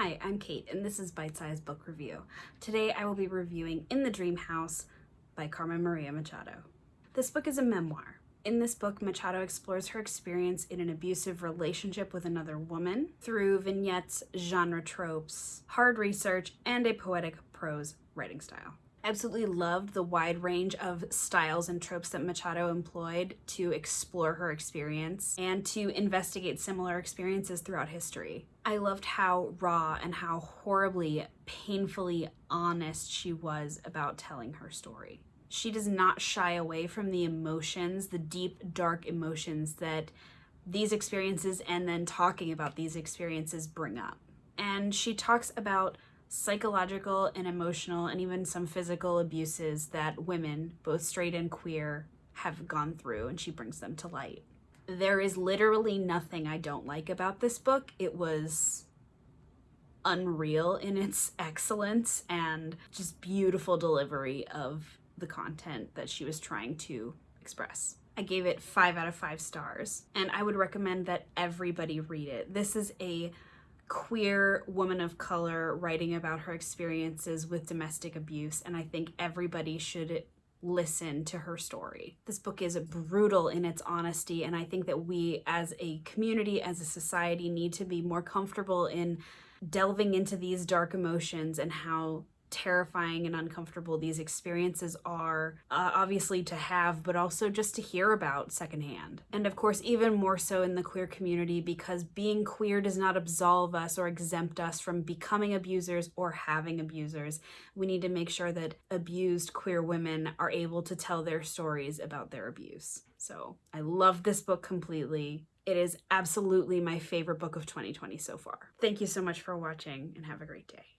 Hi, I'm Kate, and this is Bite Size Book Review. Today I will be reviewing In the Dream House by Carmen Maria Machado. This book is a memoir. In this book, Machado explores her experience in an abusive relationship with another woman through vignettes, genre tropes, hard research, and a poetic prose writing style absolutely loved the wide range of styles and tropes that Machado employed to explore her experience and to investigate similar experiences throughout history. I loved how raw and how horribly, painfully honest she was about telling her story. She does not shy away from the emotions, the deep, dark emotions that these experiences and then talking about these experiences bring up. And she talks about psychological and emotional and even some physical abuses that women, both straight and queer, have gone through and she brings them to light. There is literally nothing I don't like about this book. It was unreal in its excellence and just beautiful delivery of the content that she was trying to express. I gave it five out of five stars and I would recommend that everybody read it. This is a queer woman of color writing about her experiences with domestic abuse and I think everybody should listen to her story. This book is brutal in its honesty and I think that we as a community, as a society need to be more comfortable in delving into these dark emotions and how terrifying and uncomfortable these experiences are, uh, obviously to have, but also just to hear about secondhand. And of course, even more so in the queer community because being queer does not absolve us or exempt us from becoming abusers or having abusers. We need to make sure that abused queer women are able to tell their stories about their abuse. So I love this book completely. It is absolutely my favorite book of 2020 so far. Thank you so much for watching and have a great day.